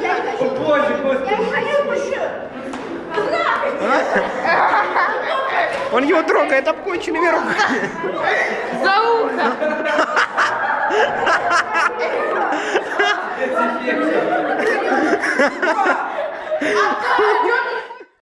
Я не хочу. Боже, Я господи. не хочу мужчин. Он его трогает обконченными руками. За ухо. А то